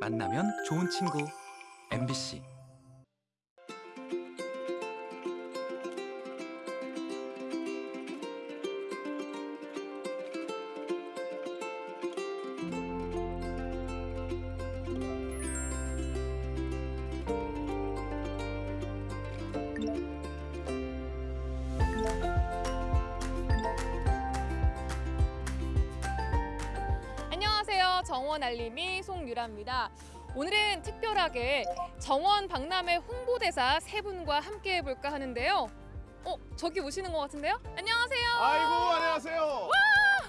만나면 좋은 친구. MBC 특별하게 정원 박람회 홍보대사 세 분과 함께 해볼까 하는데요. 어, 저기 오시는 것 같은데요? 안녕하세요. 아이고 안녕하세요.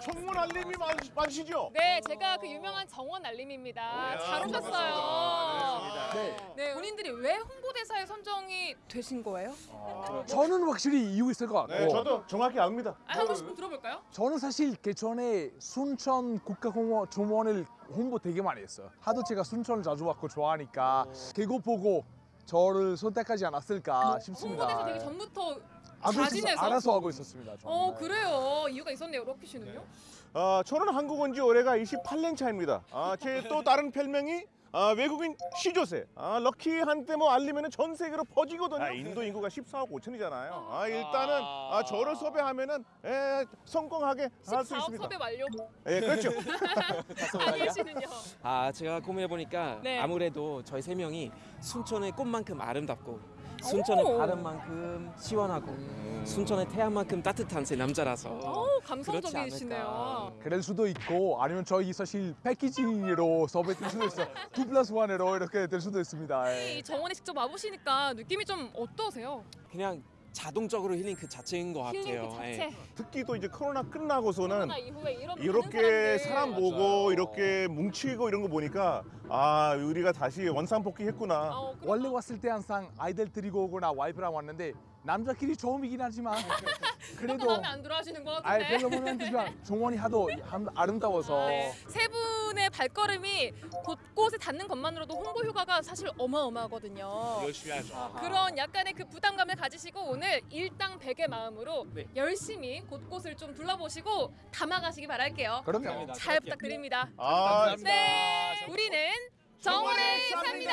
청문 알림이 많, 많으시죠? 네, 제가 그 유명한 정원 알림입니다. 잘 오셨어요. 네. 네, 본인들이 왜 홍보 대사에 선정이 되신 거예요? 저는 확실히 이유 있을 것 같고 네, 저도 정확히 압니다. 아, 한 번씩 들어볼까요? 저는 사실 개천에 순천 국가공원 정원을 홍보 되게 많이 했어요 하도 제가 순천을 자주 왔고 좋아하니까 그거 보고 저를 선택하지 않았을까 싶습니다 홍보대사 되기 전부터 자진해서? 알아서 하고 있었습니다 저는. 어, 네. 그래요. 이유가 있었네요, 럭키 씨는요? 아, 저는 한국 온 지 올해가 28년 차입니다. 아, 제 또 다른 별명이 아, 외국인 시조새. 아, 럭키 한때 뭐 알리면 전 세계로 퍼지거든요. 아, 인도 인구가 14억 5천이잖아요. 아, 일단은 아, 저를 섭외하면 은 에, 성공하게 할 수 14억 있습니다. 섭외 완료. 예, 그렇죠. 다니엘 씨는요? 아 제가 고민해 보니까 네. 아무래도 저희 세 명이 순천의 꽃만큼 아름답고 순천의 오. 바람만큼 시원하고 순천의 태양만큼 따뜻한 세 남자라서 어우, 그렇지 감성적이시네요. 그럴 수도 있고 아니면 저희 사실 패키지로 섭외될 수도 있어요 two plus one으로 이렇게 될 수도 있습니다 예. 이 정원에 직접 와보시니까 느낌이 좀 어떠세요? 그냥 자동적으로 힐링 그 자체인 것 같아요. 힐링 그 자체. 예. 특히 또 이제 코로나 끝나고서는 코로나 이후에 이런 이렇게. 사람 보고 이렇게 뭉치고 이런 거 보니까 아, 우리가 다시 원상 복귀했구나. 어, 그럼 원래 왔을 때 항상 아이들 데리고 오거나 와이프랑 왔는데 남자끼리 처음이긴 하지만 그래도 마음에 안 들어하시는 것 같은데. 별로 모르는 듯지만 정원이 하도 아름다워서 네. 세 분의 발걸음이 곳곳에 닿는 것만으로도 홍보 효과가 사실 어마어마하거든요. 열심히 하죠. 그런 약간의 그 부담감을 가지시고 오늘 일당 백의 마음으로 네. 열심히 곳곳을 좀 둘러보시고 담아가시기 바랄게요. 그럼요. 잘 부탁드립니다. 아, 네, 우리는 정원을 삽니다.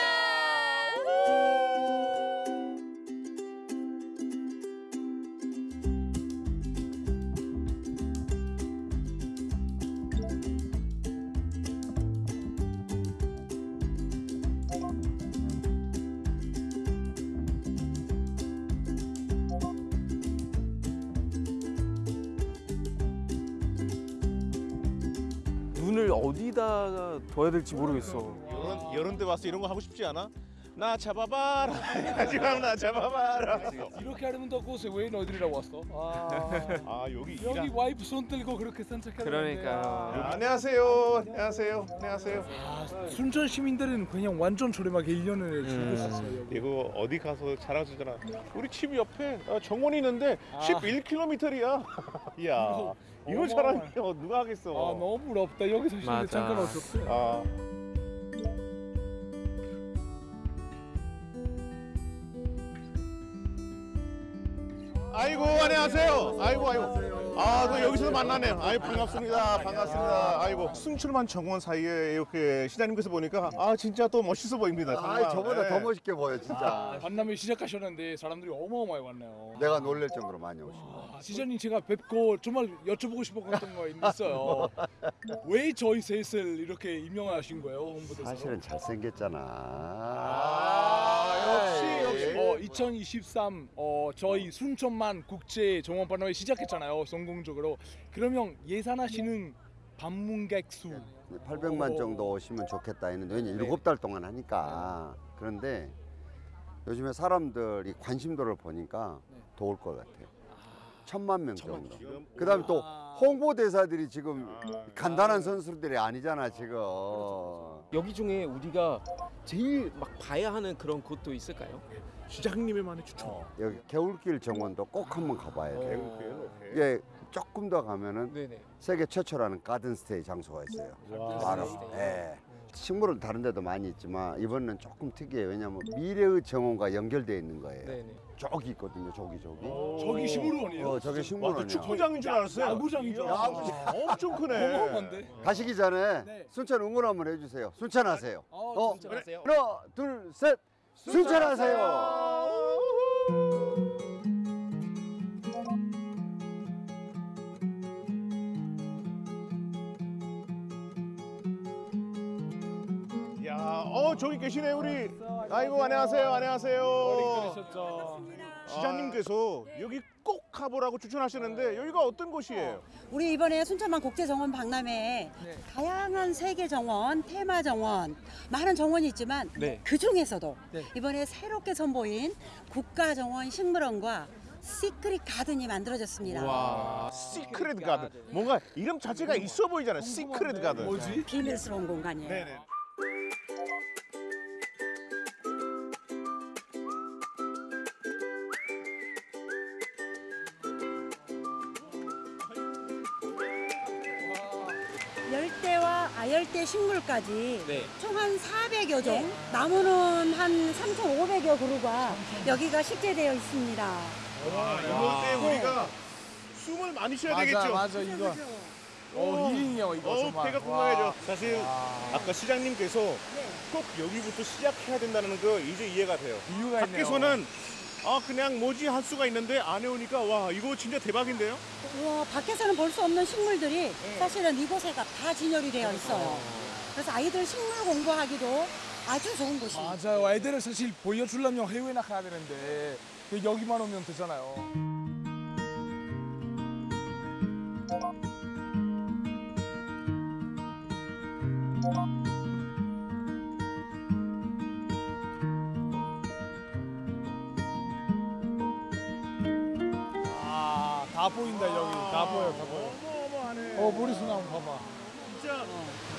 눈을 어디다가 둬야 될지 모르겠어. 이런 이런 데 와서 이런 거 하고 싶지 않아? 나 잡아봐라. 하지만 나 잡아봐라. 이렇게 아름다운 곳에 왜 너희들이라고 왔어? 아, 아, 여기 여기 일하... 와이프 손 들고 그렇게 산책하는 그러니까요. 안녕하세요. 안녕하세요. 안녕하세요. 아, 순천 시민들은 그냥 완전 저렴하게 1년을 음. 주고 있었어요. 여기. 이거 어디 가서 자랑하잖아. 우리 집 옆에 아, 정원이 있는데 아. 11km이야. 이야. 이거 어마어마해. 자랑이야. 누가 하겠어. 아 너무 부럽다. 여기서 쉬는데. 잠깐 오셨어. 아. 아이고 안녕하세요. 아이고 아이고. 아, 또 여기서 만나네요. 아이 반갑습니다. 반갑습니다. 아이고 순출만 정원 사이에 이렇게 시장님께서 보니까 아 진짜 또 멋있어 보입니다. 정말. 아, 저보다 네. 더 멋있게 보여 진짜. 만남을 시작하셨는데 사람들이 어마어마하게 왔네요. 내가 놀랄 정도로 많이 오시고. 아, 시장님 제가 뵙고 정말 여쭤보고 싶었던 거 있어요. 왜 저희 셋을 이렇게 임명하신 거예요, 홍보대사? 사실은 잘생겼잖아. 아, 역시 역시. 어, 2023 어, 저희 순천만 국제 정원 박람회 시작했잖아요, 성 공적으로. 그러면 예산하시는 방문객 수 800만 정도 오시면 좋겠다 했는데 왜냐 일곱 달 동안 하니까 그런데 요즘에 사람들이 관심도를 보니까 네. 더올 것 같아요. 천만 명 정도. 지금 그다음에 또 아. 홍보대사들이 지금 아, 간단한 선수들이 아니잖아 지금. 여기 중에 우리가 제일 막 봐야 하는 그런 곳도 있을까요? 시장님의만의 추천. 여기 개울길 정원도 꼭 한번 가봐야 돼. 배고프요. 이게 조금 더 가면은 네네. 세계 최초라는 가든 스테이 장소가 있어요. 와. 바로. 예. 식물은 다른 데도 많이 있지만 이번엔 조금 특이해요. 왜냐하면 미래의 정원과 연결되어 있는 거예요. 네네. 저기 있거든요. 저기 저기. 저기 식물원이에요? 어, 저기 와, 그 식물원이야. 축구장인 줄 알았어요. 야구장인 줄 이야, 알았어. 엄청 크네. 어마어마한데? 가시기 전에 네. 순천 응원 한번 해주세요. 순천하세요. 어, 어, 순천하세요. 하나, 둘, 셋. 순천하세요. 어 저기 계시네 우리. 아이고 안녕하세요, 안녕하세요. 시장님께서 여기 꼭 가보라고 추천하시는데 여기가 어떤 곳이에요? 우리 이번에 순천만 국제정원 박람회에 네. 다양한 세계 정원, 테마 정원, 많은 정원이 있지만 네. 그 중에서도 네. 이번에 새롭게 선보인 국가정원 식물원과 secret garden이 만들어졌습니다. 와. secret garden. 뭔가 이름 자체가 있어 보이잖아요. secret garden. 뭐지? 비밀스러운 공간이에요. 네네. 아열대 식물까지 네. 총한 400여 종, 나무는 한 3,500여 그루가 여기가 식재되어 있습니다. 와, 이럴 때 네. 우리가 숨을 많이 쉬어야 맞아 되겠죠. 맞아 이거. 어 힐링이요 이거 어, 정말. 배가 와. 건강해져. 사실 와. 아까 시장님께서 꼭 여기부터 시작해야 된다는 거 이제 이해가 돼요. 이유가 있네요. 밖에서는 아 그냥 뭐지 할 수가 있는데 안에 오니까 와 이거 진짜 대박인데요? 우와, 밖에서는 볼 수 없는 식물들이 사실은 이곳에가 다 진열이 되어 있어요. 그래서 아이들 식물 공부하기도 아주 좋은 곳입니다. 맞아요. 애들을 사실 보여주려면 해외 나 가야 되는데 여기만 오면 되잖아요. 보인다 여기. 다 보여, 다 보여. 어마어마하네. 어, 머리숱 나무 봐봐. 진짜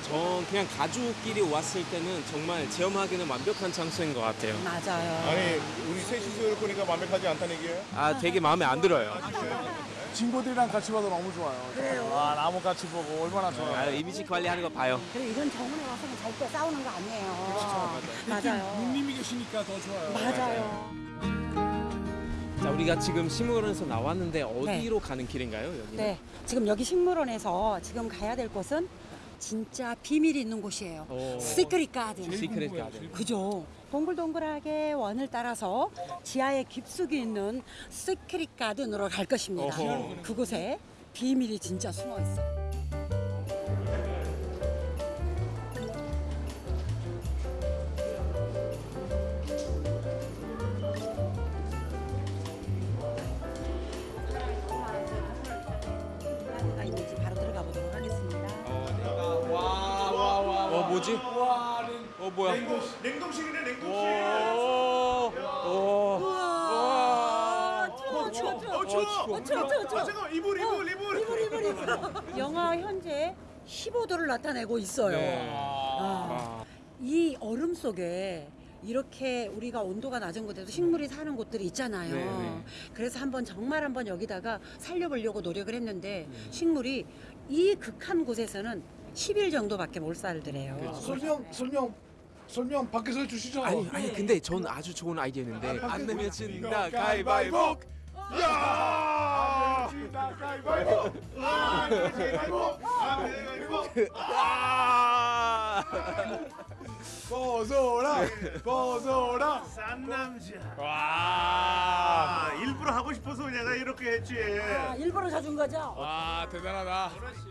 전 그냥 가족끼리 왔을 때는 정말 체험하기는 완벽한 장소인 것 같아요. 맞아요. 아니 우리 셋이서 이렇게 보니까 완벽하지 않다는 얘기예요? 아, 되게 마음에 안 들어요. 친구들이랑 같이 봐도 너무 좋아요. 그래요? 와, 나무 같이 보고 얼마나 좋아요. 아, 이미지 관리하는 거 봐요. 그리고 이건 정원에 와서는 절대 싸우는 거 아니에요. 맞아요. 누님이 계시니까 더 좋아요. 맞아요. 자, 우리가 지금 식물원에서 나왔는데 어디로 가는 길인가요, 여기? 네, 지금 여기 식물원에서 지금 가야 될 곳은 진짜 비밀이 있는 곳이에요. 오. secret garden. secret garden. 그죠. 동글동글하게 원을 따라서 지하에 깊숙이 있는 secret garden으로 갈 것입니다. 어허. 그곳에 비밀이 진짜 숨어 있어요. 어, 뭐야? 냉동실이네 냉동실. 우와, 추워, 추워, 추워. 어 추워. 어, 추워, 추워, 추워. 아 잠깐 이불 이불 이불. 이불, 이불, 이불. 영하 현재 15도를 나타내고 있어요. 네. 아, 아, 이 얼음 속에 이렇게 우리가 온도가 낮은 곳에도 식물이 사는 곳들이 있잖아요. 네, 네. 그래서 한번 정말 한번 여기다가 살려보려고 노력을 했는데 네. 식물이 이 극한 곳에서는 10일 정도밖에 못 살더래요. 설명, 설명, 설명 밖에서 해주시죠. 아니, 아니, 근데 전 아주 좋은 아이디어였는데 안 내면 진다 가위바위보. 야! 가위바위보. 아, 가위바위보. 아, 가위바위보. 아! 벗어라, 벗어라. 싼 남자. 와. 아, 일부러 하고 싶어서 내가 이렇게 했지. 아, 일부러 사준 거죠? 와, 대단하다.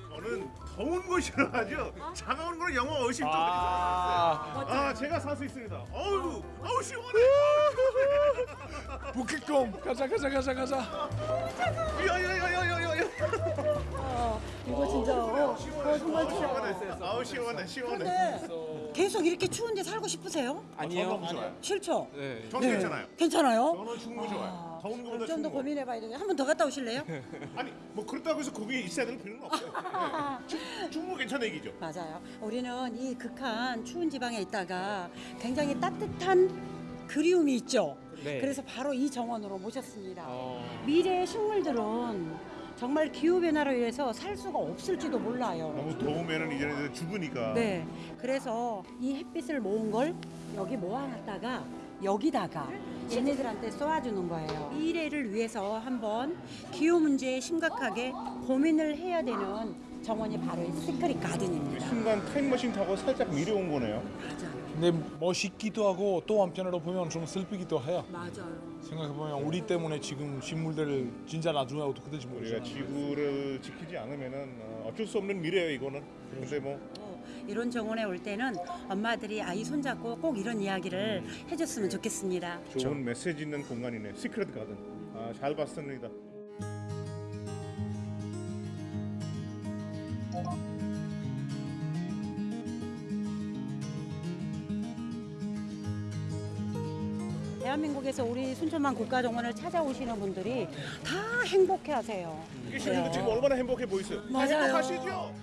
저는 더운 곳이라 하죠. 차가운 거는 영어 의심 좀 아. 아, 제가 살 수 있습니다. 어우, 어우 시원해. 북극곰. 가자, 가자, 가자, 가자. 야야야야야야야. 어, 이거 진짜 어, 어, 정말 추워. 아우 시원해, 시원해. 근데 계속 이렇게 추운데 살고 싶으세요? 아니에요. 싫죠? 네. 저는 괜찮아요. 괜찮아요? 저는 충분히 좋아요. 더운 거보다 좀 더 추운 거. 고민해봐야 되겠네. 한번 더 갔다 오실래요? 아니, 뭐 그렇다고 해서 거기 있어야 될 필요는 없어요. 네. 충- 충분히 괜찮은 얘기죠. 맞아요. 우리는 이 극한 추운 지방에 있다가 굉장히 따뜻한 그리움이 있죠. 네. 그래서 바로 이 정원으로 모셨습니다. 어. 미래의 식물들은 정말 기후 변화로 인해서 살 수가 없을지도 몰라요. 너무 더우면은 이제는 죽으니까. 네. 그래서 이 햇빛을 모은 걸 여기 모아놨다가 여기다가 얘네들한테 쏘아주는 거예요. 미래를 위해서 한번 기후 문제에 심각하게 고민을 해야 되는 정원이 바로 이 시크릿 가든입니다. 순간 타임머신 타고 살짝 미래 온 거네요. 근데 멋있기도 하고 또 한편으로 보면 좀 슬프기도 해요. 맞아요. 생각해보면 우리 때문에 지금 식물들 진짜 나중에 어떻게 될지 우리가 모르지만 지구를 지키지 않으면은 어, 어쩔 수 없는 미래예요 이거는. 근데 뭐 이런 정원에 올 때는 엄마들이 아이 손잡고 꼭 이런 이야기를 해줬으면 좋겠습니다. 좋은 메시지 있는 공간이네. 시크릿 가든. 아, 잘 봤습니다. 대한민국에서 우리 순천만 국가정원을 찾아오시는 분들이 다 행복해하세요. 시청자 지금 얼마나 행복해 보이세요? 맞아요. 행복하시죠?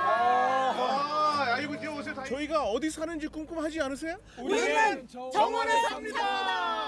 아, 아이고 이제 오세요. 다- 저희가 어디 사는지 궁금하지 않으세요? 우리는 정원에 삽니다. 요즘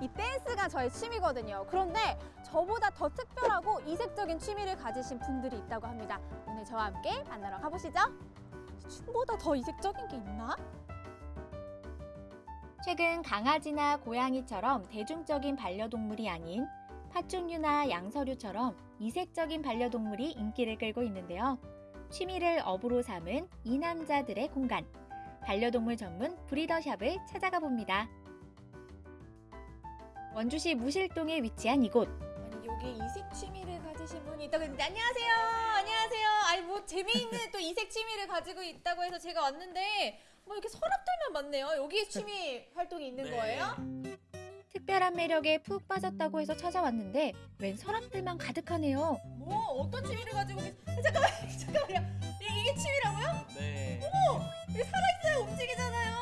이 댄스가 저의 취미거든요. 그런데 저보다 더 특별하고 이색적인 취미를 가지신 분들이 있다고 합니다. 오늘 저와 함께 만나러 가보시죠. 춤보다 더 이색적인 게 있나? 최근 강아지나 고양이처럼 대중적인 반려동물이 아닌 파충류나 양서류처럼 이색적인 반려동물이 인기를 끌고 있는데요. 취미를 업으로 삼은 이 남자들의 공간. 반려동물 전문 브리더샵을 찾아가 봅니다. 원주시 무실동에 위치한 이곳. 아니 여기 이색 취미를 가지신 분이 있다고 했는데 안녕하세요. 안녕하세요. 아니 뭐 재미있는 또 이색 취미를 가지고 있다고 해서 제가 왔는데 뭐 이렇게 서랍들만 많네요. 여기 취미 활동이 있는 거예요? 특별한 매력에 푹 빠졌다고 해서 찾아왔는데 웬 서랍들만 가득하네요. 뭐 어떤 취미를 가지고 계세요? 잠깐만 잠깐만요. 이- 이게 취미라고요? 네. 움직이잖아요.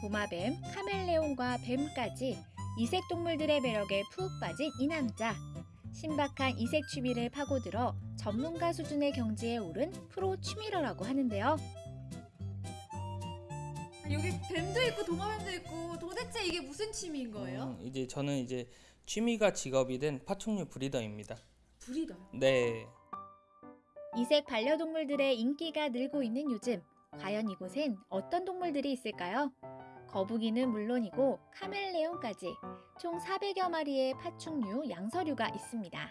도마뱀, 카멜레온과 뱀까지 이색 동물들의 매력에 푹 빠진 이 남자. 신박한 이색 취미를 파고들어 전문가 수준의 경지에 오른 프로 취미러라고 하는데요. 여기 뱀도 있고 도마뱀도 있고 도대체 이게 무슨 취미인 음, 이제 저는 이제 취미가 직업이 된 파충류 브리더입니다. 브리더요. 네. 이색 반려동물들의 인기가 늘고 있는 요즘 과연 이곳엔 어떤 동물들이 있을까요? 거북이는 물론이고 카멜레온까지 총 400여 마리의 파충류, 양서류가 있습니다.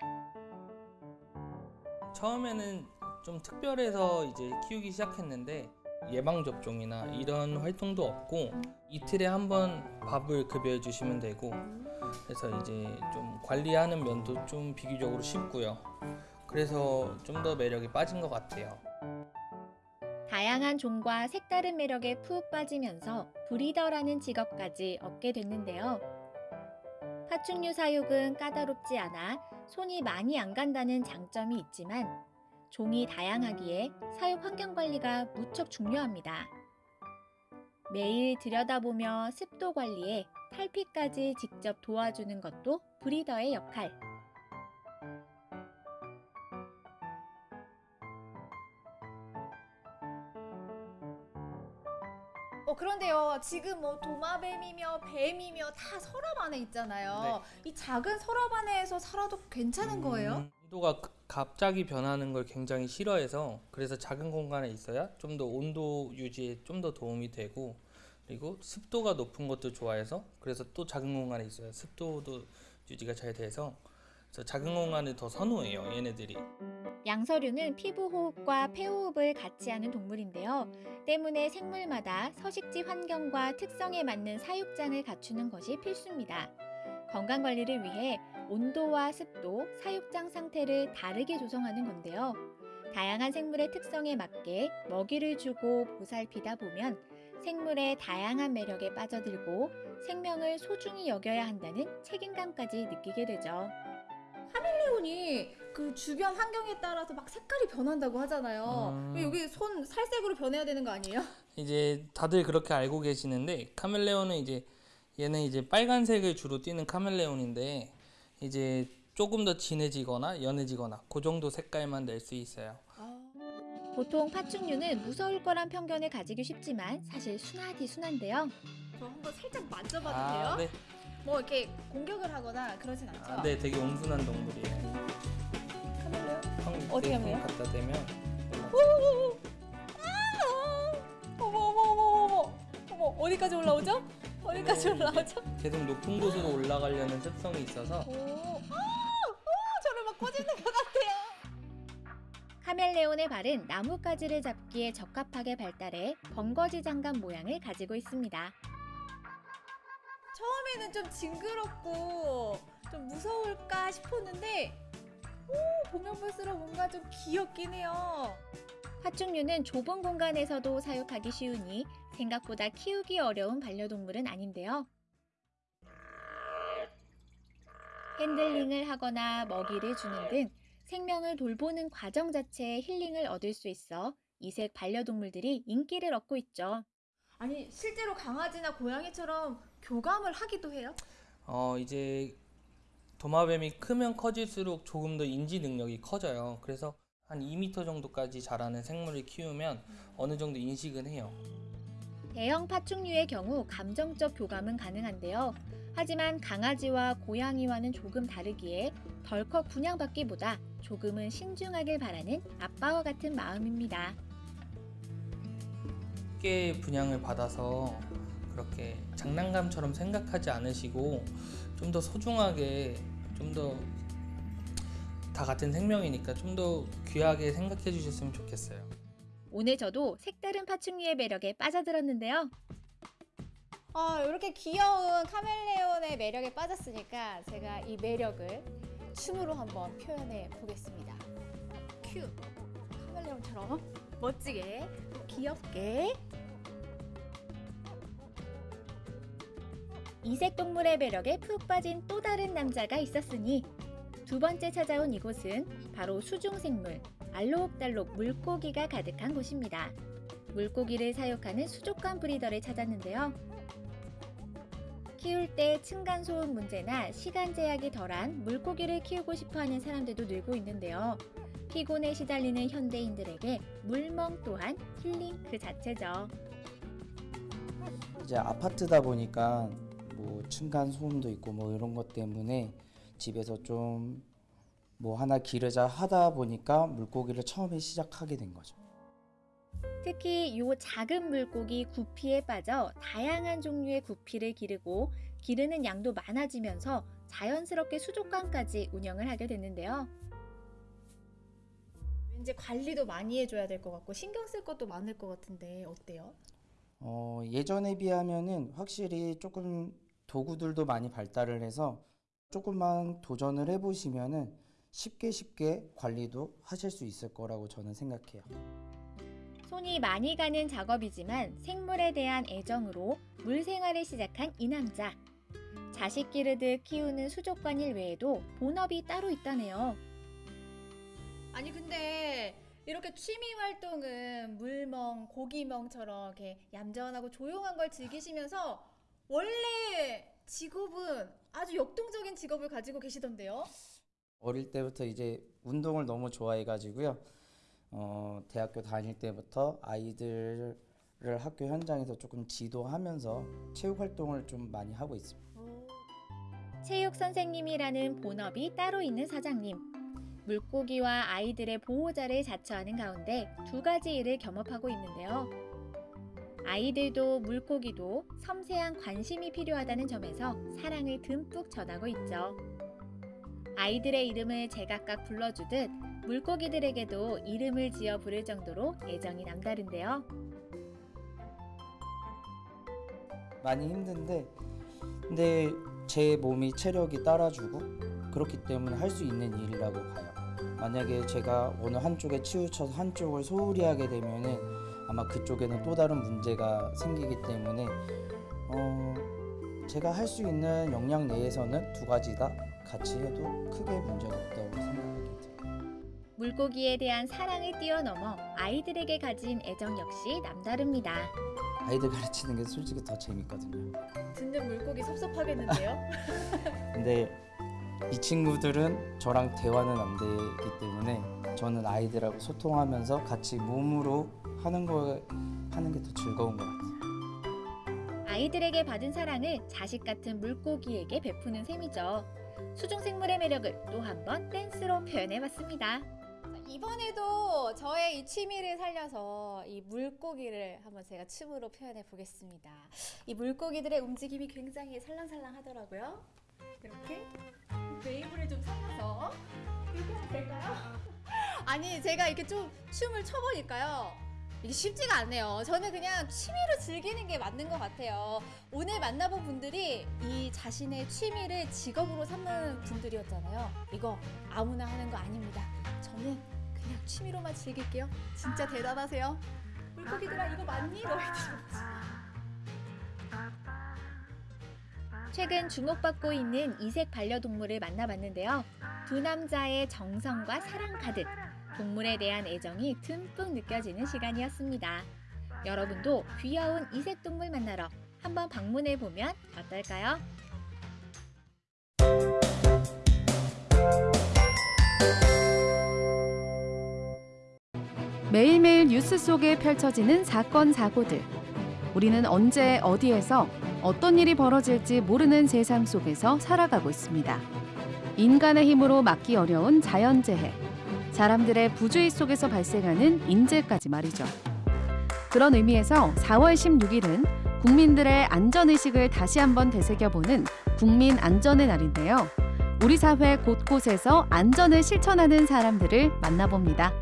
처음에는 좀 특별해서 이제 키우기 시작했는데 예방 접종이나 이런 활동도 없고 이틀에 한 번 밥을 급여해 주시면 되고 그래서 이제 좀 관리하는 면도 좀 비교적으로 쉽고요. 그래서 좀 더 매력이 빠진 것 같아요. 다양한 종과 색다른 매력에 푹 빠지면서 브리더라는 직업까지 얻게 됐는데요. 파충류 사육은 까다롭지 않아 손이 많이 안 간다는 장점이 있지만 종이 다양하기에 사육 환경 관리가 무척 중요합니다. 매일 들여다보며 습도 관리에 탈피까지 직접 도와주는 것도 브리더의 역할. 그런데요 지금 뭐 도마뱀이며 뱀이며 다 서랍 안에 있잖아요. 이 작은 서랍 안에서 살아도 괜찮은 거예요? 음, 온도가 그- 갑자기 변하는 걸 굉장히 싫어해서 그래서 작은 공간에 있어야 좀 더 온도 유지에 좀 더 도움이 되고 그리고 습도가 높은 것도 좋아해서 그래서 또 작은 공간에 있어야 습도도 유지가 잘 돼서 그래서 작은 공간을 더 선호해요 얘네들이 양서류는 피부 호흡과 폐호흡을 같이 하는 동물인데요. 때문에 생물마다 서식지 환경과 특성에 맞는 사육장을 갖추는 것이 필수입니다. 건강 관리를 위해 온도와 습도, 사육장 상태를 다르게 조성하는 건데요. 다양한 생물의 특성에 맞게 먹이를 주고 보살피다 보면 생물의 다양한 매력에 빠져들고 생명을 소중히 여겨야 한다는 책임감까지 느끼게 되죠. 카멜레온이 그 주변 환경에 따라서 막 색깔이 변한다고 하잖아요. 음. 왜 여기 손 살색으로 변해야 되는 거 아니에요? 이제 다들 그렇게 알고 계시는데 카멜레온은 이제 얘는 이제 빨간색을 주로 띠는 카멜레온인데 이제 조금 더 진해지거나 연해지거나 그 정도 색깔만 낼 수 있어요. 보통 파충류는 무서울 거란 편견을 가지기 쉽지만 사실 순하디 순한데요. 저 한번 살짝 만져봐도 아, 돼요? 네. 뭐 이렇게 공격을 하거나 그러진 않죠? 아, 네, 되게 온순한 동물이에요. 카멜레온? 형, 어디 네, 가면요? 형 갖다 대면 오오오! 아! 어머 어머 어머 어머 어머 어디까지 올라오죠? 어디까지 올라오죠? 계속 높은 곳으로 올라가려는 습성이 있어서 오, 아, 오, 저를 막 꼬집는 것 같아요. 카멜레온의 발은 나뭇가지를 잡기에 적합하게 발달해 번거지 장갑 모양을 가지고 있습니다. 처음에는 좀 징그럽고 좀 무서울까 싶었는데 오, 보면 볼수록 뭔가 좀 귀엽긴 해요. 파충류는 좁은 공간에서도 사육하기 쉬우니 생각보다 키우기 어려운 반려동물은 아닌데요. 핸들링을 하거나 먹이를 주는 등 생명을 돌보는 과정 자체에 힐링을 얻을 수 있어 이색 반려동물들이 인기를 얻고 있죠. 아니 실제로 강아지나 고양이처럼 교감을 하기도 해요? 어 이제 도마뱀이 크면 커질수록 조금 더 인지 능력이 커져요. 그래서 한 2m 정도까지 자라는 생물을 키우면 어느 정도 인식은 해요. 대형 파충류의 경우 감정적 교감은 가능한데요. 하지만 강아지와 고양이와는 조금 다르기에 덜컥 분양받기보다 조금은 신중하길 바라는 아빠와 같은 마음입니다. 쉽게 분양을 받아서 그렇게 장난감처럼 생각하지 않으시고 좀 더 소중하게 좀 더 다 같은 생명이니까 좀 더 귀하게 생각해 주셨으면 좋겠어요. 오늘 저도 색다른 파충류의 매력에 빠져들었는데요. 아 이렇게 귀여운 카멜레온의 매력에 빠졌으니까 제가 이 매력을 춤으로 한번 표현해 보겠습니다. 큐 카멜레온처럼 멋지게 귀엽게 이색 동물의 매력에 푹 빠진 또 다른 남자가 있었으니 두 번째 찾아온 이곳은 바로 수중생물 알록달록 물고기가 가득한 곳입니다. 물고기를 사육하는 수족관 브리더를 찾았는데요. 키울 때 층간소음 문제나 시간 제약이 덜한 물고기를 키우고 싶어하는 사람들도 늘고 있는데요. 피곤에 시달리는 현대인들에게 물멍 또한 힐링 그 자체죠. 이제 아파트다 보니까 뭐 층간 소음도 있고 뭐 이런 것 때문에 집에서 좀 뭐 하나 기르자 하다 보니까 물고기를 처음에 시작하게 된 거죠. 특히 이 작은 물고기 구피에 빠져 다양한 종류의 구피를 기르고 기르는 양도 많아지면서 자연스럽게 수족관까지 운영을 하게 됐는데요. 왠지 관리도 많이 해줘야 될 것 같고 신경 쓸 것도 많을 것 같은데 어때요? 어, 예전에 비하면은 확실히 조금 도구들도 많이 발달을 해서 조금만 도전을 해보시면은 쉽게 쉽게 관리도 하실 수 있을 거라고 저는 생각해요. 손이 많이 가는 작업이지만 생물에 대한 애정으로 물 생활을 시작한 이 남자. 자식 기르듯 키우는 수족관 일 외에도 본업이 따로 있다네요. 아니 근데 이렇게 취미 활동은 물멍, 고기멍처럼 이렇게 얌전하고 조용한 걸 즐기시면서 원래 직업은 아주 역동적인 직업을 가지고 계시던데요? 어릴 때부터 이제 운동을 너무 좋아해가지고요. 어, 대학교 다닐 때부터 아이들을 학교 현장에서 조금 지도하면서 체육 활동을 좀 많이 하고 있습니다. 체육 선생님이라는 본업이 따로 있는 사장님. 물고기와 아이들의 보호자를 자처하는 가운데 두 가지 일을 겸업하고 있는데요. 아이들도 물고기도 섬세한 관심이 필요하다는 점에서 사랑을 듬뿍 전하고 있죠. 아이들의 이름을 제각각 불러주듯 물고기들에게도 이름을 지어 부를 정도로 애정이 남다른데요. 많이 힘든데 근데 제 몸이 체력이 따라주고 그렇기 때문에 할 수 있는 일이라고 봐요. 만약에 제가 어느 한쪽에 치우쳐서 한쪽을 소홀히 하게 되면은 아마 그쪽에는 또 다른 문제가 생기기 때문에 어 제가 할 수 있는 역량 내에서는 두 가지 다 같이 해도 크게 문제가 없다고 생각합니다. 물고기에 대한 사랑을 뛰어넘어 아이들에게 가진 애정 역시 남다릅니다. 아이들 가르치는 게 솔직히 더 재밌거든요. 듣는 물고기 섭섭하겠는데요? 근데 이 친구들은 저랑 대화는 안 되기 때문에 저는 아이들하고 소통하면서 같이 몸으로 하는 걸 하는 게 더 즐거운 것 같아요. 아이들에게 받은 사랑을 자식 같은 물고기에게 베푸는 셈이죠. 수중 생물의 매력을 또 한 번 댄스로 표현해봤습니다. 이번에도 저의 이 취미를 살려서 이 물고기를 한번 제가 춤으로 표현해 보겠습니다. 이 물고기들의 움직임이 굉장히 살랑살랑 하더라고요. 이렇게 웨이브를 좀 살려서 이렇게 하면 될까요? 아니 제가 이렇게 좀 춤을 춰보니까요. 이게 쉽지가 않네요. 저는 그냥 취미로 즐기는 게 맞는 것 같아요. 오늘 만나본 분들이 이 자신의 취미를 직업으로 삼는 분들이었잖아요. 이거 아무나 하는 거 아닙니다. 저는 그냥 취미로만 즐길게요. 진짜 대단하세요. 물고기들아 이거 맞니? 너희들. 최근 주목받고 있는 이색 반려동물을 만나봤는데요. 두 남자의 정성과 사랑 가득, 동물에 대한 애정이 듬뿍 느껴지는 시간이었습니다. 여러분도 귀여운 이색 동물 만나러 한번 방문해 보면 어떨까요? 매일매일 뉴스 속에 펼쳐지는 사건 사고들. 우리는 언제 어디에서 어떤 일이 벌어질지 모르는 세상 속에서 살아가고 있습니다. 인간의 힘으로 막기 어려운 자연재해, 사람들의 부주의 속에서 발생하는 인재까지 말이죠. 그런 의미에서 4월 16일은 국민들의 안전의식을 다시 한번 되새겨보는 국민 안전의 날인데요. 우리 사회 곳곳에서 안전을 실천하는 사람들을 만나봅니다.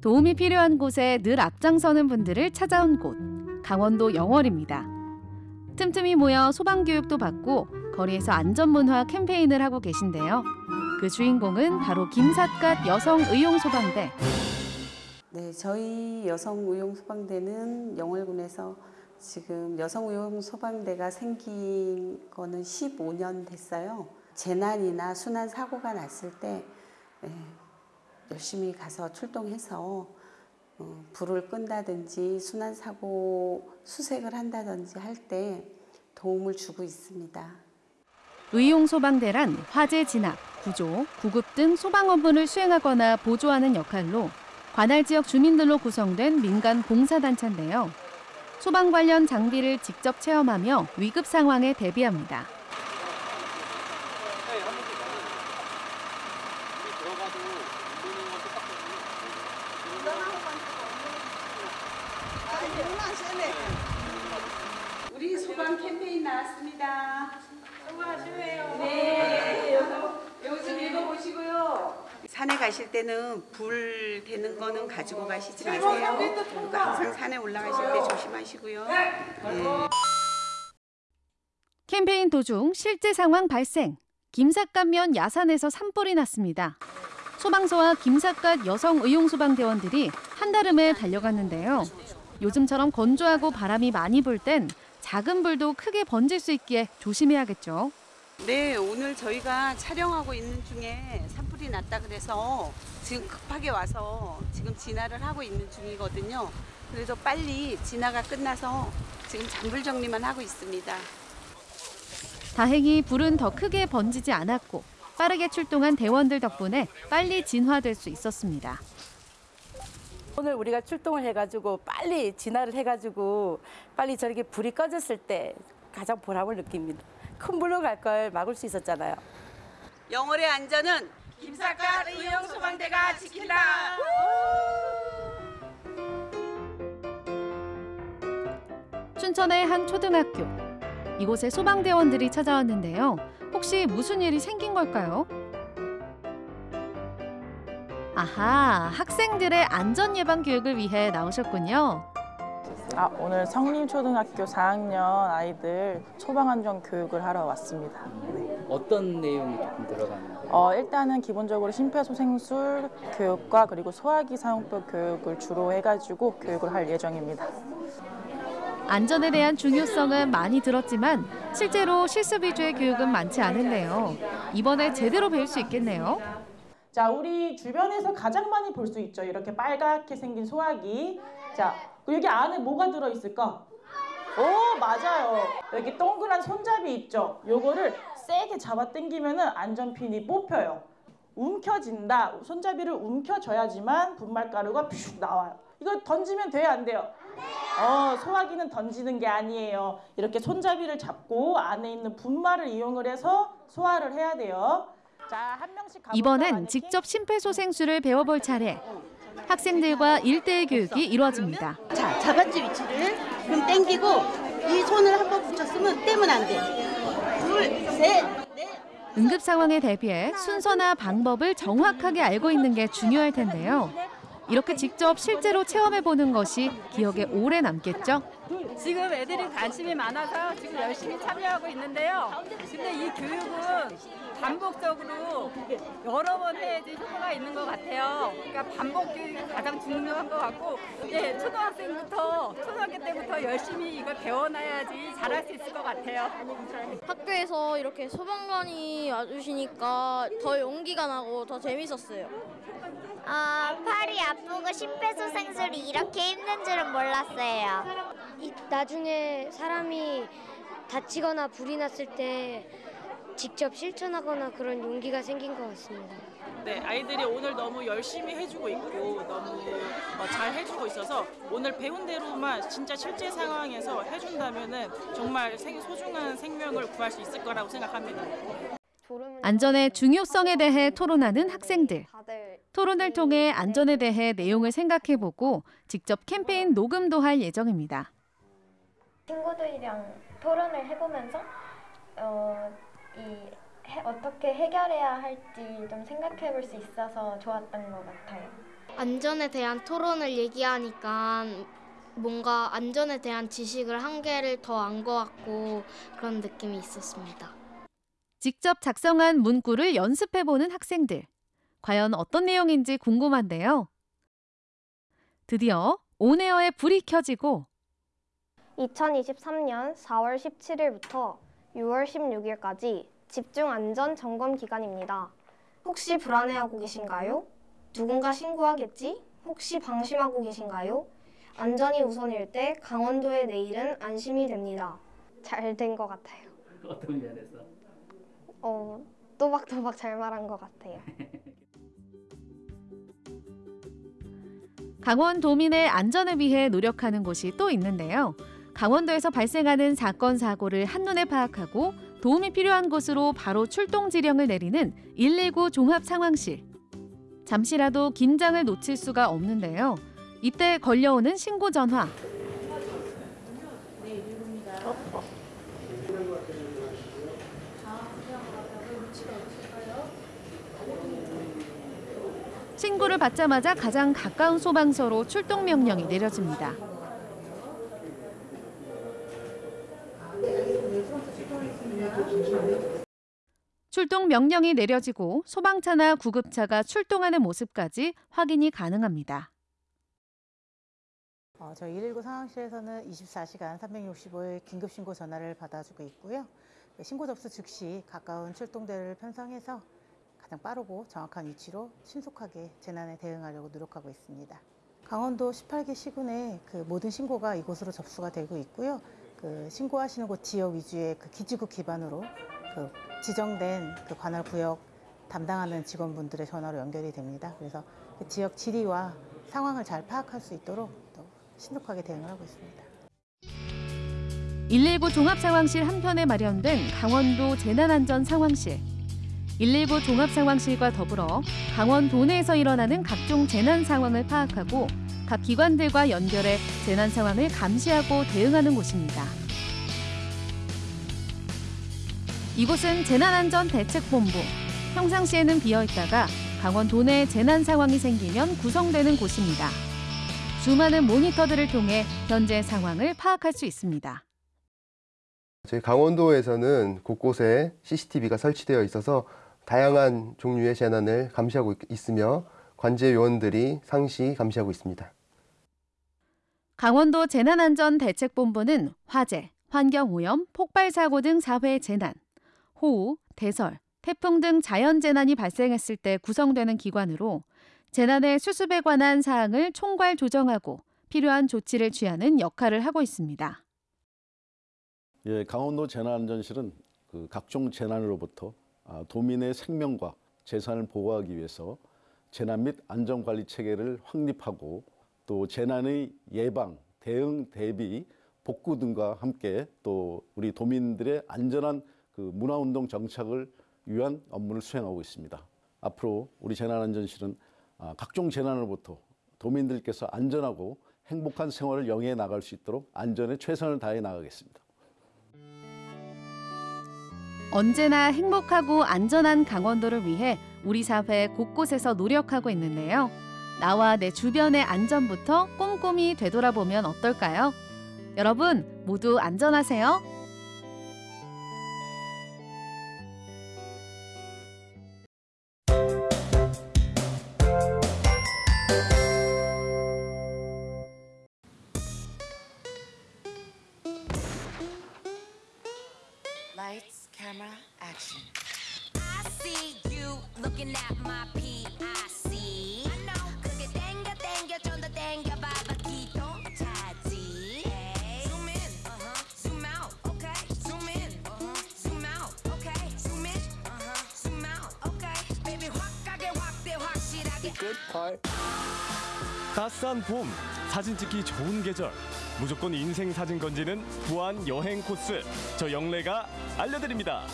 도움이 필요한 곳에 늘 앞장서는 분들을 찾아온 곳, 강원도 영월입니다. 틈틈이 모여 소방 교육도 받고 거리에서 안전문화 캠페인을 하고 계신데요. 그 주인공은 바로 김삿갓 여성의용소방대. 네, 저희 여성의용소방대는 영월군에서 지금 여성의용소방대가 생긴 거는 15년 됐어요. 재난이나 순환 사고가 났을 때 예, 열심히 가서 출동해서 어, 불을 끈다든지 순환 사고 수색을 한다든지 할 때 도움을 주고 있습니다. 의용소방대란 화재 진압, 구조, 구급 등 소방 업무를 수행하거나 보조하는 역할로 관할 지역 주민들로 구성된 민간 봉사단체인데요. 소방 관련 장비를 직접 체험하며 위급 상황에 대비합니다. 우리 소방 캠페인 나왔습니다. 수고하시네요. 네, 요거 요거 좀 읽어보시고요. 산에 불 되는 거는 가지고 가시지 마세요. 그리고 항상 산에 올라가실 때 조심하시고요. 네. 캠페인 도중 실제 상황 발생. 김삿갓면 야산에서 산불이 났습니다. 소방서와 김삿갓 여성 의용 소방대원들이 한달음에 달려갔는데요. 요즘처럼 건조하고 바람이 많이 불 땐 작은 불도 크게 번질 수 있기에 조심해야겠죠. 네, 오늘 저희가 촬영하고 있는 중에 산불이 났다 그래서 지금 급하게 와서 지금 진화를 하고 있는 중이거든요. 그래서 빨리 진화가 끝나서 지금 잔불 정리만 하고 있습니다. 다행히 불은 더 크게 번지지 않았고 빠르게 출동한 대원들 덕분에 빨리 진화될 수 있었습니다. 오늘 우리가 출동을 해가지고 빨리 진화를 해가지고 빨리 저렇게 불이 꺼졌을 때 가장 보람을 느낍니다. 큰 불로 갈 걸 막을 수 있었잖아요. 영월의 안전은 김삿갓 의용 소방대가 지킨다. 춘천의 한 초등학교. 이곳에 소방대원들이 찾아왔는데요. 혹시 무슨 일이 생긴 걸까요? 아하, 학생들의 안전 예방 교육을 위해 나오셨군요. 아, 오늘 성림초등학교 4학년 아이들 소방안전 교육을 하러 왔습니다. 네. 어떤 내용이 조금 들어가는가요? 어, 일단은 기본적으로 심폐소생술 교육과 그리고 소화기 사용법 교육을 주로 해가지고 교육을 할 예정입니다. 안전에 대한 중요성은 많이 들었지만 실제로 실습 위주의 교육은 많지 않은데요. 이번에 제대로 배울 수 있겠네요. 자, 우리 주변에서 가장 많이 볼 수 있죠. 이렇게 빨갛게 생긴 소화기. 자, 여기 안에 뭐가 들어 있을까? 오, 맞아요. 여기 동그란 손잡이 있죠. 요거를 세게 잡아 당기면은 안전핀이 뽑혀요. 움켜진다. 손잡이를 움켜줘야지만 분말가루가 퓨 나와요. 이거 던지면 돼요, 안 돼요? 어, 소화기는 던지는 게 아니에요. 이렇게 손잡이를 잡고 안에 있는 분말을 이용을 해서 소화를 해야 돼요. 자, 한 명씩? 이번엔 직접 심폐소생술을 배워볼 차례. 학생들과 일대일 교육이 이루어집니다. 자, 잡았지 위치를. 그럼 당기고 이 손을 한 번 붙였으면 떼면 안 돼. 둘, 셋. 응급 상황에 대비해 순서나 방법을 정확하게 알고 있는 게 중요할 텐데요. 이렇게 직접 실제로 체험해 보는 것이 기억에 오래 남겠죠? 지금 애들이 관심이 많아서 지금 열심히 참여하고 있는데요. 근데 이 교육은 반복적으로 여러 번 해야지 효과가 있는 것 같아요. 그러니까 반복 교육이 가장 중요한 것 같고, 예, 초등학생부터 초등학교 때부터 열심히 이걸 배워놔야지 잘할 수 있을 것 같아요. 학교에서 이렇게 소방관이 와주시니까 더 용기가 나고 더 재밌었어요. 아, 팔이 아프고 심폐소생술이 이렇게 힘든 줄은 몰랐어요. 나중에 사람이 다치거나 불이 났을 때 직접 실천하거나 그런 용기가 생긴 것 같습니다. 네, 아이들이 오늘 너무 열심히 해주고 있고 너무 어, 잘 해주고 있어서 오늘 배운 대로만 진짜 실제 상황에서 해준다면은 정말 생- 소중한 생명을 구할 수 있을 거라고 생각합니다. 안전의 중요성에 대해 토론하는 학생들. 토론을 통해 안전에 대해 내용을 생각해보고 직접 캠페인 녹음도 할 예정입니다. 친구들이랑 토론을 해보면서 어, 이 해- 어떻게 해결해야 할지 좀 생각해 볼 수 있어서 좋았던 것 같아요. 안전에 대한 토론을 얘기하니까 뭔가 안전에 대한 지식을 한 개를 더 안 것 같고 그런 느낌이 있었습니다. 직접 작성한 문구를 연습해보는 학생들. 과연 어떤 내용인지 궁금한데요. 드디어 온에어에 불이 켜지고 2023년 4월 17일부터 6월 16일까지 집중 안전 점검 기간입니다. 혹시 불안해하고 계신가요? 누군가 신고하겠지? 혹시 방심하고 계신가요? 안전이 우선일 때 강원도의 내일은 안심이 됩니다. 잘 된 것 같아요. 어떤 면에서? 어, 또박또박 잘 말한 것 같아요. 강원도민의 안전을 위해 노력하는 곳이 또 있는데요. 강원도에서 발생하는 사건 사고를 한눈에 파악하고 도움이 필요한 곳으로 바로 출동 지령을 내리는 119 종합 상황실. 잠시라도 긴장을 놓칠 수가 없는데요. 이때 걸려오는 신고 전화. 신고를 받자마자 가장 가까운 소방서로 출동 명령이 내려집니다. 출동 명령이 내려지고 소방차나 구급차가 출동하는 모습까지 확인이 가능합니다. 어, 저희 119 상황실에서는 24시간 365일 긴급 신고 전화를 받아주고 있고요. 네, 신고 접수 즉시 가까운 출동대를 편성해서 가장 빠르고 정확한 위치로 신속하게 재난에 대응하려고 노력하고 있습니다. 강원도 18개 시군의 그 모든 신고가 이곳으로 접수가 되고 있고요. 그 신고하시는 곳 지역 위주의 그 기지국 기반으로 그 지정된 그 관할 구역 담당하는 직원분들의 전화로 연결이 됩니다. 그래서 그 지역 지리와 상황을 잘 파악할 수 있도록 또 신속하게 대응을 하고 있습니다. 119 종합상황실 한편에 마련된 강원도 재난안전 상황실. 119 종합상황실과 더불어 강원도 내에서 일어나는 각종 재난 상황을 파악하고 각 기관들과 연결해 재난 상황을 감시하고 대응하는 곳입니다. 이곳은 재난안전대책본부. 평상시에는 비어 있다가 강원 도 내 재난 상황이 생기면 구성되는 곳입니다. 수많은 모니터들을 통해 현재 상황을 파악할 수 있습니다. 저희 강원도에서는 곳곳에 CCTV가 설치되어 있어서 다양한 종류의 재난을 감시하고 있- 있으며 관제 요원들이 상시 감시하고 있습니다. 강원도 재난안전대책본부는 화재, 환경오염, 폭발사고 등 사회 재난, 호우, 대설, 태풍 등 자연재난이 발생했을 때 구성되는 기관으로 재난의 수습에 관한 사항을 총괄 조정하고 필요한 조치를 취하는 역할을 하고 있습니다. 예, 강원도 재난안전실은 그 각종 재난으로부터 아, 도민의 생명과 재산을 보호하기 위해서 재난 및 안전관리 체계를 확립하고 또 재난의 예방, 대응, 대비, 복구 등과 함께 또 우리 도민들의 안전한 그 문화운동 정착을 위한 업무를 수행하고 있습니다. 앞으로 우리 재난안전실은 아, 각종 재난으로부터 도민들께서 안전하고 행복한 생활을 영위해 나갈 수 있도록 안전에 최선을 다해 나가겠습니다. 언제나 행복하고 안전한 강원도를 위해 우리 사회 곳곳에서 노력하고 있는데요. 나와 내 주변의 안전부터 꼼꼼히 되돌아보면 어떨까요? 여러분 모두 안전하세요. 따스한 봄, 사진 찍기 좋은 계절. 무조건 인생 사진 건지는 부안 여행 코스. 저 영래가 알려드립니다.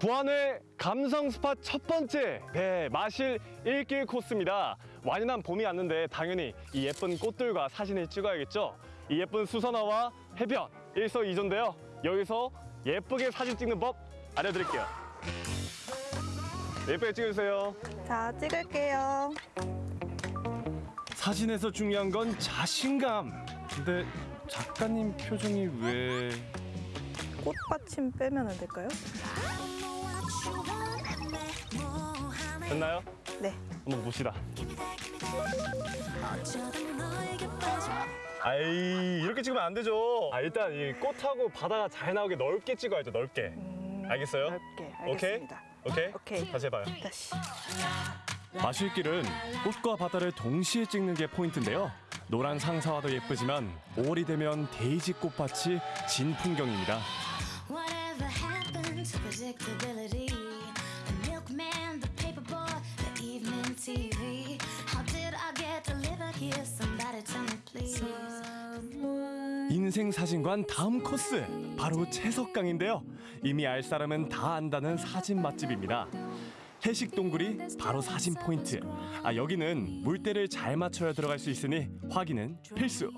부안의 감성 스팟 첫 번째, 네, 마실 일길 코스입니다. 완연한 봄이 왔는데 당연히 이 예쁜 꽃들과 사진을 찍어야겠죠. 이 예쁜 수선화와 해변, 일석이조인데요. 여기서 예쁘게 사진 찍는 법 알려드릴게요. 예쁘게 찍으세요. 자, 찍을게요. 사진에서 중요한 건 자신감. 근데 작가님 표정이 왜... 꽃받침 빼면 안 될까요? 됐나요? 네. 한번 봅시다. 아이 이렇게 찍으면 안 되죠. 아 일단 이 꽃하고 바다가 잘 나오게 넓게 찍어야죠. 넓게. 알겠어요? 넓게. 오케이. 알겠습니다. 오케이. 오케이. 다시 해봐요. 다시. 마실길은 꽃과 바다를 동시에 찍는 게 포인트인데요. 노란 상사화도 예쁘지만 5월이 되면 데이지 꽃밭이 진 풍경입니다. 인생 사진관 다음 코스 바로 채석강인데요. 이미 알 사람은 다 안다는 사진 맛집입니다. 해식 동굴이 바로 사진 포인트. 아 여기는 물때를 잘 맞춰야 들어갈 수 있으니 확인은 필수.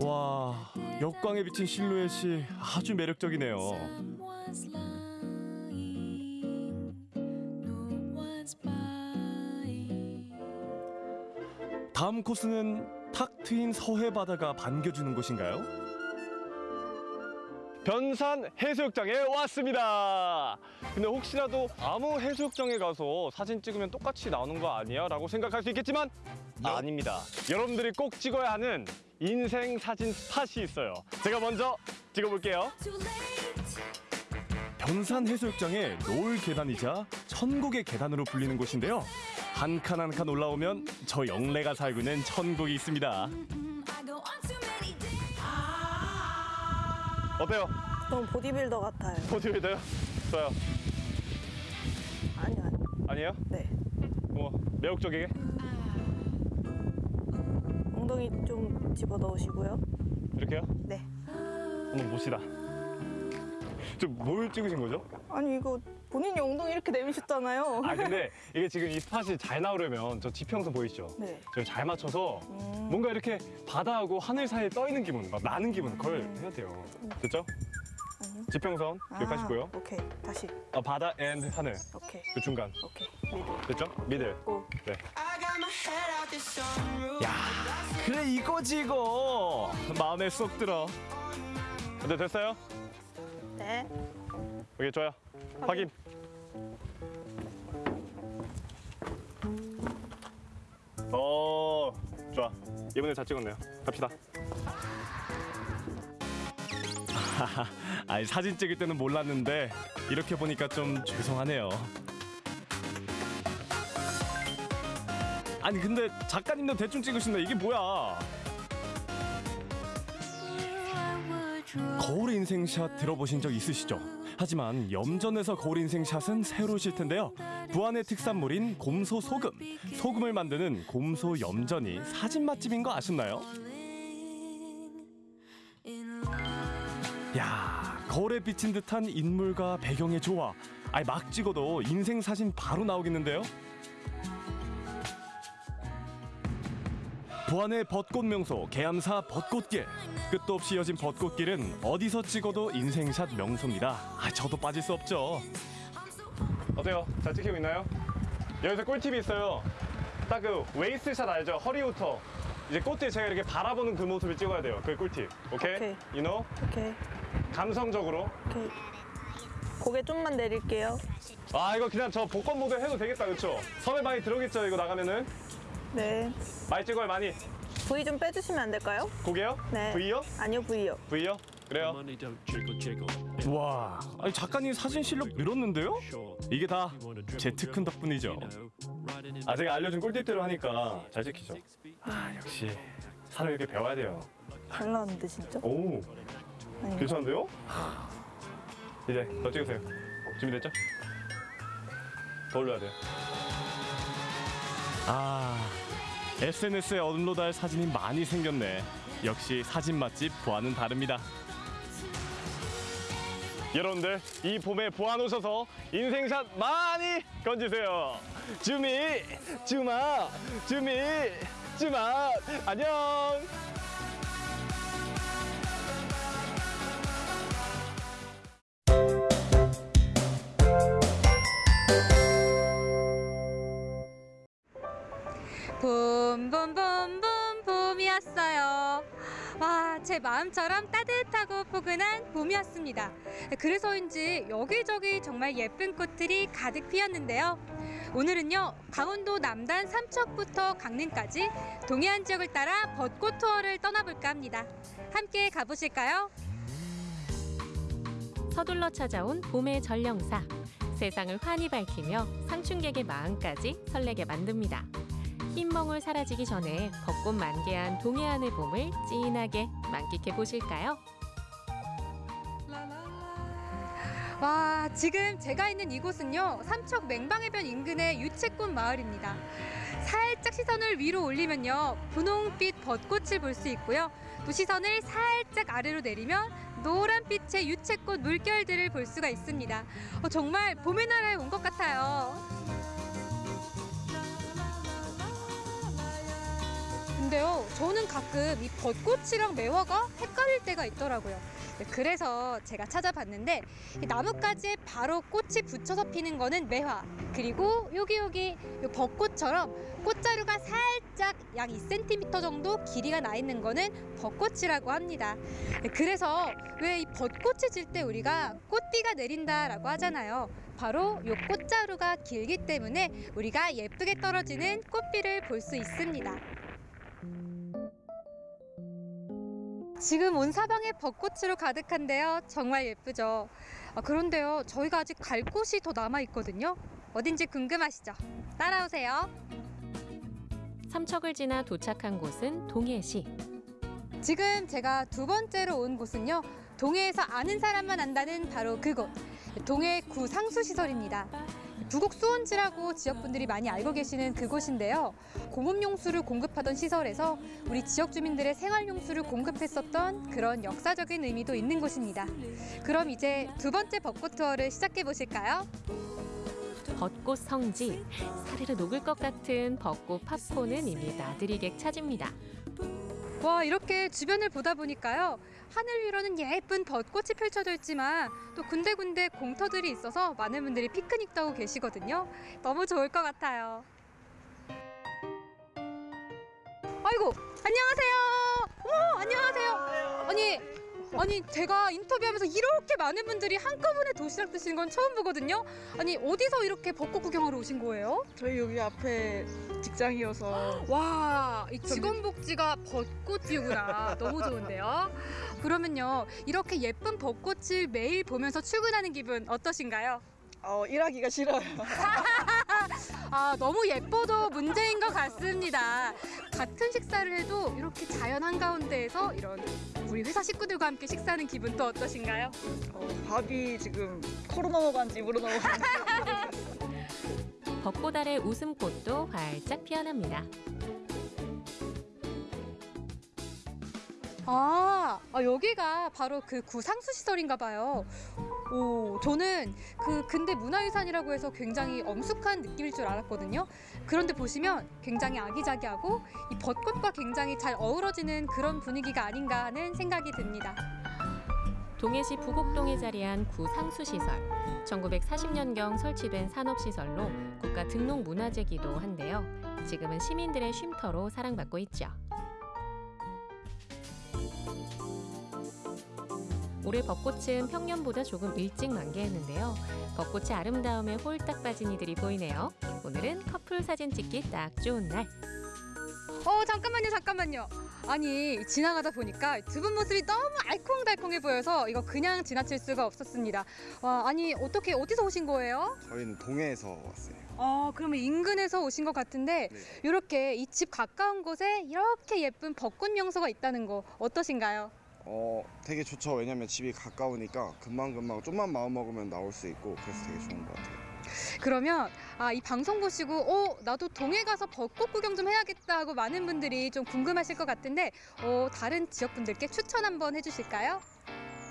와 역광에 비친 실루엣이 아주 매력적이네요. 다음 코스는 탁 트인 서해 바다가 반겨주는 곳인가요? 변산 해수욕장에 왔습니다. 근데 혹시라도 아무 해수욕장에 가서 사진 찍으면 똑같이 나오는 거 아니야? 라고 생각할 수 있겠지만 아닙니다. 여러분들이 꼭 찍어야 하는 인생 사진 스팟이 있어요. 제가 먼저 찍어볼게요. 변산 해수욕장의 노을 계단이자 천국의 계단으로 불리는 곳인데요. 한 칸 한 칸 올라오면 저 영래가 살고 있는 천국이 있습니다. 어때요? 너무 보디빌더 같아요. 보디빌더요? 좋아요. 아니요, 아니요. 아니에요? 네. 뭐 매혹적이게? 엉덩이 좀 집어 넣으시고요. 이렇게요? 네. 한번 봅시다. 저뭘 찍으신 거죠? 아니 이거 본인이 엉덩이 이렇게 내미셨잖아요. 아 근데 이게 지금 이 스팟이 잘 나오려면 저 지평선 보이시죠? 네. 저잘 맞춰서 뭔가 이렇게 바다하고 하늘 사이에 떠 있는 기분, 막 나는 기분 그걸 해야 돼요. 됐죠? 아니요. 지평선 기억하시고요. 아, 오케이. 다시. 아, 바다 and 하늘 오케이. 그 중간 오케이. mid. 됐죠? middle. 네. 야 그래 이거지 이거 마음에 쏙 들어 근데 됐어요? 네. 오케이 좋아요. 확인. 어 좋아. 이번에 잘 찍었네요. 갑시다. 아니 사진 찍을 때는 몰랐는데 이렇게 보니까 좀 죄송하네요. 아니 근데 작가님도 대충 찍으신다. 이게 뭐야? 거울 인생샷 들어보신 적 있으시죠? 하지만 염전에서 거울 인생샷은 새로우실 텐데요. 부안의 특산물인 곰소 소금, 소금을 만드는 곰소 염전이 사진 맛집인 거 아셨나요? 야, 거울에 비친 듯한 인물과 배경의 조화. 아니 막 찍어도 인생 사진 바로 나오겠는데요? 부안의 벚꽃 명소 계암사 벚꽃길 끝도 없이 이어진 벚꽃길은 어디서 찍어도 인생샷 명소입니다 아 저도 빠질 수 없죠 어때요? 잘 찍히고 있나요? 여기서 꿀팁이 있어요 딱 그 웨이스샷 알죠? 허리부터 이제 꽃들 제가 이렇게 바라보는 그 모습을 찍어야 돼요 그게 꿀팁 오케이? 오케이. You know? 오케이. 감성적으로 오케이. 고개 좀만 내릴게요. 아 이거 그냥 저 복권 모델 해도 되겠다 그쵸? 섭외 많이 들어오겠죠 이거 나가면은 네. 많이 찍어요 많이 V 좀 빼주시면 안 될까요? 고개요? 네. V요? 아니요, V요. V요? 그래요? 와, 아니 작가님 사진 실력 늘었는데요? 이게 다제 특훈 덕분이죠. 아 제가 알려준 꿀팁대로 하니까 잘 지키죠. 아 역시 사람 이렇게 배워야 돼요. 잘 나왔는데 진짜? 오, 아니. 괜찮은데요? 이제 더 찍으세요. 준비됐죠? 더 올려야 돼요. 아, SNS에 업로드할 사진이 많이 생겼네. 역시 사진 맛집 보아는 다릅니다. 여러분들 이 봄에 보안 오셔서 인생샷 많이 건지세요. 주미, 주마, 주미, 주마, 안녕. 봄봄봄봄 봄이었어요. 와, 제 마음처럼 따뜻하고 포근한 봄이었습니다. 그래서인지 여기저기 정말 예쁜 꽃들이 가득 피었는데요. 오늘은요, 강원도 남단 삼척부터 강릉까지 동해안 지역을 따라 벚꽃 투어를 떠나볼까 합니다. 함께 가보실까요? 서둘러 찾아온 봄의 전령사. 세상을 환히 밝히며 상춘객의 마음까지 설레게 만듭니다. 흰멍울 사라지기 전에 벚꽃 만개한 동해안의 봄을 진하게 만끽해 보실까요? 와, 지금 제가 있는 이곳은요, 삼척 맹방해변 인근의 유채꽃 마을입니다. 살짝 시선을 위로 올리면요, 분홍빛 벚꽃을 볼 수 있고요. 또 시선을 살짝 아래로 내리면 노란빛의 유채꽃 물결들을 볼 수가 있습니다. 어, 정말 봄의 나라에 온 것 같아요. 근데요, 저는 가끔 이 벚꽃이랑 매화가 헷갈릴 때가 있더라고요. 네, 그래서 제가 찾아봤는데 이 나뭇가지에 바로 꽃이 붙여서 피는 거는 매화 그리고 여기 여기 요 벚꽃처럼 꽃자루가 살짝 약 2cm 정도 길이가 나 있는 거는 벚꽃이라고 합니다. 네, 그래서 왜 이 벚꽃이 질 때 우리가 꽃비가 내린다라고 하잖아요. 바로 요 꽃자루가 길기 때문에 우리가 예쁘게 떨어지는 꽃비를 볼 수 있습니다. 지금 온 사방에 벚꽃으로 가득한데요. 정말 예쁘죠. 아, 그런데요, 저희가 아직 갈 곳이 더 남아 있거든요. 어딘지 궁금하시죠? 따라오세요. 삼척을 지나 도착한 곳은 동해시. 지금 제가 두 번째로 온 곳은요. 동해에서 아는 사람만 안다는 바로 그곳. 동해 구상수시설입니다. 부곡 수원지라고 지역분들이 많이 알고 계시는 그곳인데요. 공업용수를 공급하던 시설에서 우리 지역 주민들의 생활용수를 공급했었던 그런 역사적인 의미도 있는 곳입니다. 그럼 이제 두 번째 벚꽃 투어를 시작해 보실까요? 벚꽃 성지. 사르르 녹을 것 같은 벚꽃 팝콘은 이미 나들이객 차지입니다. 와 이렇게 주변을 보다 보니까요 하늘 위로는 예쁜 벚꽃이 펼쳐져 있지만 또 군데군데 공터들이 있어서 많은 분들이 피크닉도 하고 계시거든요 너무 좋을 것 같아요 아 아이고 안녕하세요. 어머 안녕하세요. 아니 아니 제가 인터뷰하면서 이렇게 많은 분들이 한꺼번에 도시락 드시는 건 처음 보거든요. 아니 어디서 이렇게 벚꽃 구경하러 오신 거예요? 저희 여기 앞에 직장이어서 와, 이 직원 복지가 벚꽃이구나. 너무 좋은데요. 그러면요, 이렇게 예쁜 벚꽃을 매일 보면서 출근하는 기분 어떠신가요? 어, 일하기가 싫어요. 아, 너무 예뻐도 문제인 것 같습니다. 같은 식사를 해도 이렇게 자연 한가운데에서 이런 우리 회사 식구들과 함께 식사하는 기분 또 어떠신가요? 어, 밥이 지금 코로 넘어간지 물어 넘어간지 벚꽃 아래 웃음꽃도 활짝 피어납니다. 아, 아, 여기가 바로 그 구상수 시설인가 봐요. 오, 저는 그 근대 문화유산이라고 해서 굉장히 엄숙한 느낌일 줄 알았거든요. 그런데 보시면 굉장히 아기자기하고 이 벚꽃과 굉장히 잘 어우러지는 그런 분위기가 아닌가 하는 생각이 듭니다. 동해시 부곡동에 자리한 구 상수시설. 1940년경 설치된 산업시설로 국가 등록 문화재기도 한데요. 지금은 시민들의 쉼터로 사랑받고 있죠. 올해 벚꽃은 평년보다 조금 일찍 만개했는데요. 벚꽃의 아름다움에 홀딱 빠진 이들이 보이네요. 오늘은 커플 사진 찍기 딱 좋은 날. 어, 잠깐만요, 잠깐만요. 아니, 지나가다 보니까 두 분 모습이 너무 알콩달콩해 보여서 이거 그냥 지나칠 수가 없었습니다. 와, 아니, 어떻게, 어디서 오신 거예요? 저희는 동해에서 왔어요. 아, 그러면 인근에서 오신 것 같은데 이렇게 이 집 가까운 곳에 이렇게 예쁜 벚꽃 명소가 있다는 거 어떠신가요? 어, 되게 좋죠. 왜냐면 집이 가까우니까 금방 금방 좀만 마음 먹으면 나올 수 있고 그래서 되게 좋은 것 같아요. 그러면 아, 이 방송 보시고 어, 나도 동해 가서 벚꽃 구경 좀 해야겠다 하고 많은 분들이 좀 궁금하실 것 같은데 어, 다른 지역 분들께 추천 한번 해주실까요?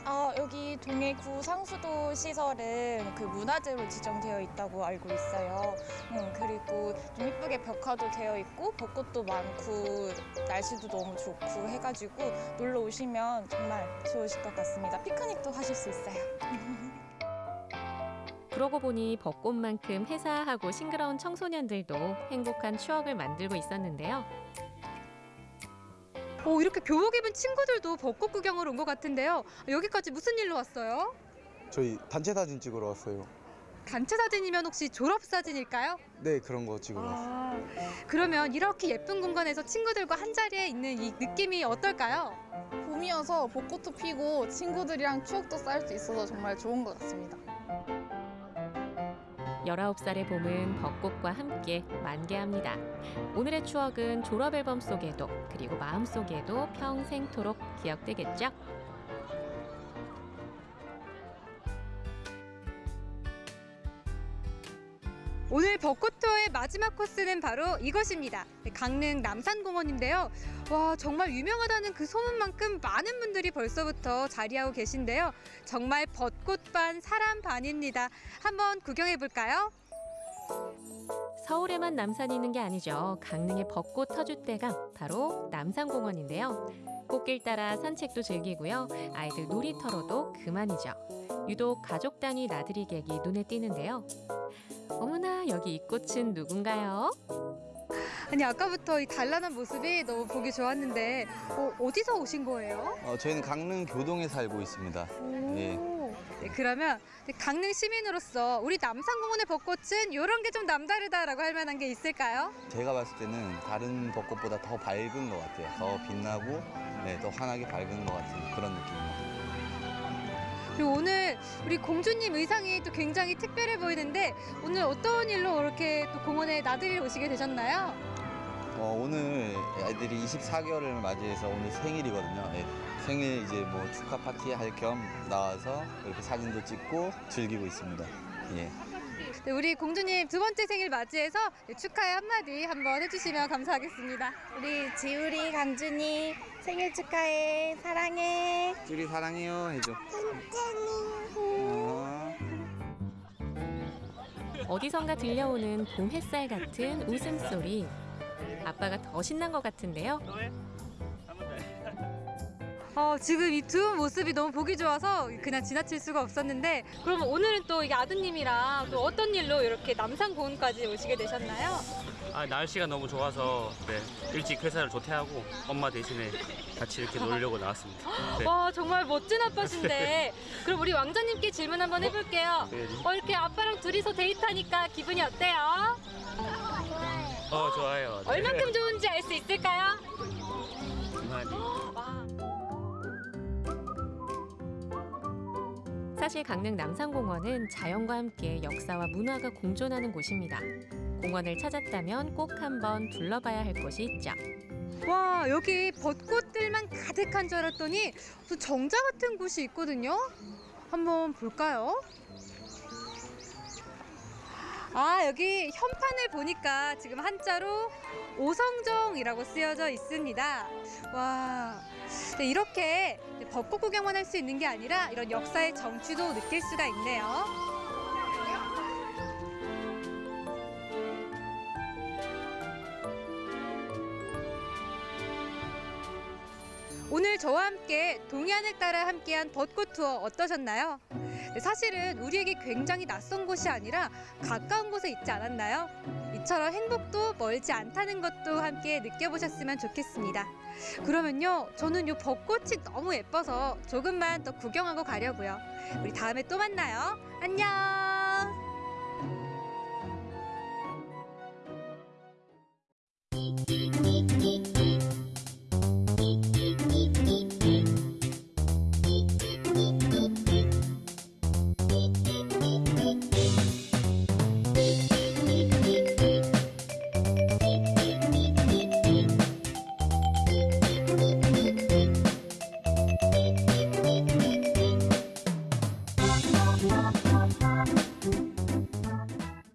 아, 여기 동해구 상수도 시설은 그 문화재로 지정되어 있다고 알고 있어요. 음, 그리고 좀 이쁘게 벽화도 되어 있고 벚꽃도 많고 날씨도 너무 좋고 해가지고 놀러 오시면 정말 좋으실 것 같습니다. 피크닉도 하실 수 있어요. 그러고 보니 벚꽃만큼 회사하고 싱그러운 청소년들도 행복한 추억을 만들고 있었는데요. 오, 이렇게 교복 입은 친구들도 벚꽃 구경을 온 것 같은데요. 여기까지 무슨 일로 왔어요? 저희 단체 사진 찍으러 왔어요. 단체 사진이면 혹시 졸업 사진일까요? 네, 그런 거 찍으러 왔어요. 아, 그러면 이렇게 예쁜 공간에서 친구들과 한 자리에 있는 이 느낌이 어떨까요? 봄이어서 벚꽃도 피고 친구들이랑 추억도 쌓을 수 있어서 정말 좋은 것 같습니다. 19살의 봄은 벚꽃과 함께 만개합니다. 오늘의 추억은 졸업 앨범 속에도 그리고 마음 속에도 평생토록 기억되겠죠? 오늘 벚꽃 투어의 마지막 코스는 바로 이것입니다. 강릉 남산공원인데요. 와 정말 유명하다는 그 소문만큼 많은 분들이 벌써부터 자리하고 계신데요. 정말 벚꽃 반 사람 반입니다. 한번 구경해 볼까요? 서울에만 남산이 있는 게 아니죠. 강릉의 벚꽃 터줏대감 바로 남산공원인데요. 꽃길 따라 산책도 즐기고요. 아이들 놀이터로도 그만이죠. 유독 가족 단위 나들이 객이 눈에 띄는데요. 어머나 여기 이 꽃은 누군가요? 아니 아까부터 이 단란한 모습이 너무 보기 좋았는데 어, 어디서 오신 거예요? 어, 저희는 강릉 교동에 살고 있습니다. 예. 네, 그러면 강릉 시민으로서 우리 남산공원의 벚꽃은 이런 게 좀 남다르다라고 할 만한 게 있을까요? 제가 봤을 때는 다른 벚꽃보다 더 밝은 것 같아요. 더 빛나고 네, 더 환하게 밝은 것 같은 그런 느낌입니다. 그리고 오늘 우리 공주님 의상이 또 굉장히 특별해 보이는데 오늘 어떤 일로 이렇게 또 공원에 나들이 오시게 되셨나요? 어, 오늘 아이들이 24개월을 맞이해서 오늘 생일이거든요. 예, 생일 이제 뭐 축하 파티 할 겸 나와서 이렇게 사진도 찍고 즐기고 있습니다. 예. 네, 우리 공주님 두 번째 생일 맞이해서 네, 축하의 한마디 한번 해주시면 감사하겠습니다. 우리 지우리 강준이 생일 축하해 사랑해. 둘이 사랑해요 해줘. 어. 어디선가 들려오는 봄 햇살 같은 웃음소리. 아빠가 더 신난 것 같은데요. 어, 지금 이 두 모습이 너무 보기 좋아서 그냥 지나칠 수가 없었는데 그럼 오늘은 또 이게 아드님이랑 또 어떤 일로 이렇게 남산공원까지 오시게 되셨나요? 아, 날씨가 너무 좋아서 네, 일찍 회사를 조퇴하고 엄마 대신에 같이 이렇게 놀려고 나왔습니다. 네. 와 정말 멋진 아빠신데 그럼 우리 왕자님께 질문 한번 해볼게요. 네. 어, 이렇게 아빠랑 둘이서 데이트하니까 기분이 어때요? 어, 좋아요. 네. 얼만큼 좋은지 알 수 있을까요? 많이. 사실 강릉 남산공원은 자연과 함께 역사와 문화가 공존하는 곳입니다. 공원을 찾았다면 꼭 한번 둘러봐야 할 곳이 있죠. 와 여기 벚꽃들만 가득한 줄 알았더니 또 정자 같은 곳이 있거든요. 한번 볼까요? 아 여기 현판을 보니까 지금 한자로 오성정이라고 쓰여져 있습니다. 와 네, 이렇게 벚꽃 구경만 할 수 있는 게 아니라 이런 역사의 정취도 느낄 수가 있네요. 오늘 저와 함께 동해안을 따라 함께한 벚꽃 투어 어떠셨나요? 네, 사실은 우리에게 굉장히 낯선 곳이 아니라 가까운 곳에 있지 않았나요? 이처럼 행복도 멀지 않다는 것도 함께 느껴보셨으면 좋겠습니다. 그러면요, 저는 요 벚꽃이 너무 예뻐서 조금만 더 구경하고 가려고요. 우리 다음에 또 만나요. 안녕!